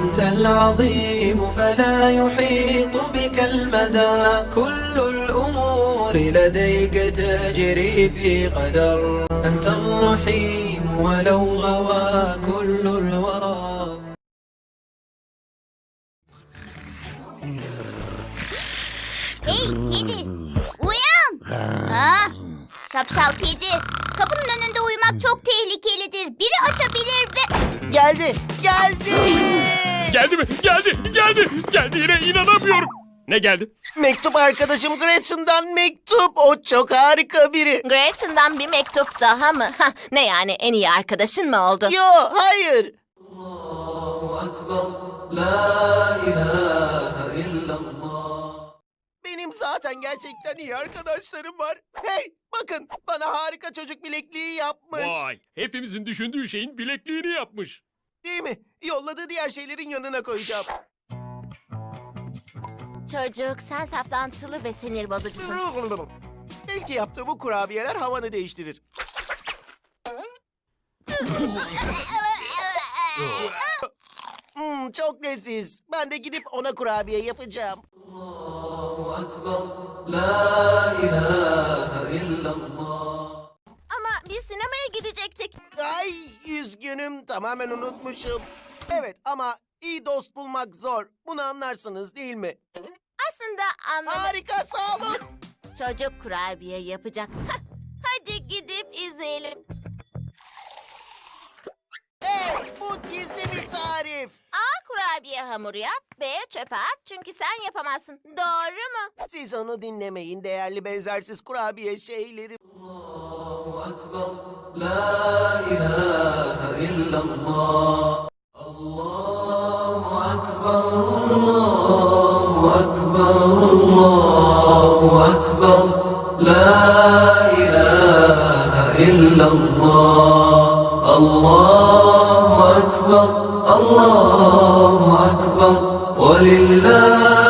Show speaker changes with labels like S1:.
S1: أنت العظيم فلا يحيط بك المدى. كل الأمور لديك تجري في قدر. أنت الرحيم ولو غوى كل الورى.
S2: Sapsal kedi, kapının önünde uyumak çok tehlikelidir. Biri açabilir.
S3: Geldi, geldi.
S4: Geldi mi? Geldi, geldi, geldiğine inanamıyorum. Ne geldi?
S3: Mektup arkadaşım Gretchen'dan mektup. O çok harika biri.
S5: Gretchen'dan bir mektup daha mı? Hah, ne yani en iyi arkadaşın mı oldu?
S3: Yo, hayır. Benim zaten gerçekten iyi arkadaşlarım var. Hey, bakın bana harika çocuk bilekliği yapmış.
S4: Vay, hepimizin düşündüğü şeyin bilekliğini yapmış.
S3: Değil mi? Yolladığı diğer şeylerin yanına koyacağım.
S5: Çocuk sen saplantılı ve sinir bozucusun.
S3: Belki yaptığı bu kurabiyeler havanı değiştirir. Hmm, çok leziz. Ben de gidip ona kurabiye yapacağım.
S5: Ama biz sinemaya gidecektik.
S3: Ay üzgünüm tamamen unutmuşum. Evet ama iyi dost bulmak zor. Bunu anlarsınız değil mi?
S5: Aslında anladım.
S3: Harika sağ olun.
S5: Çocuk kurabiye yapacak. Hadi gidip izleyelim.
S3: Hey bu gizli bir tarif.
S5: A. Kurabiye hamuru yap. B. Çöpe at. Çünkü sen yapamazsın. Doğru mu?
S3: Siz onu dinlemeyin değerli benzersiz kurabiye şeyleri. أكبر.
S1: لا إله إلا الله. الله أكبر الله أكبر الله أكبر. لا إله إلا الله. الله أكبر الله أكبر. ولله